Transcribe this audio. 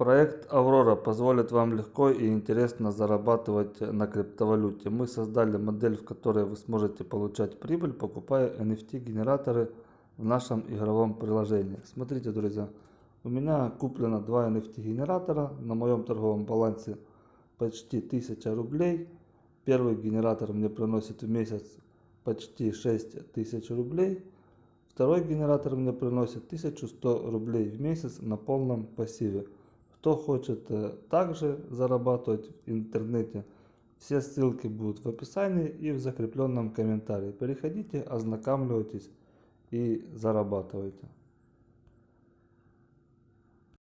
Проект Аврора позволит вам легко и интересно зарабатывать на криптовалюте. Мы создали модель, в которой вы сможете получать прибыль, покупая NFT генераторы в нашем игровом приложении. Смотрите, друзья, у меня куплено два NFT генератора на моем торговом балансе почти 1000 рублей. Первый генератор мне приносит в месяц почти 6000 рублей. Второй генератор мне приносит 1100 рублей в месяц на полном пассиве. Кто хочет э, также зарабатывать в интернете, все ссылки будут в описании и в закрепленном комментарии. Переходите, ознакомьтесь и зарабатывайте.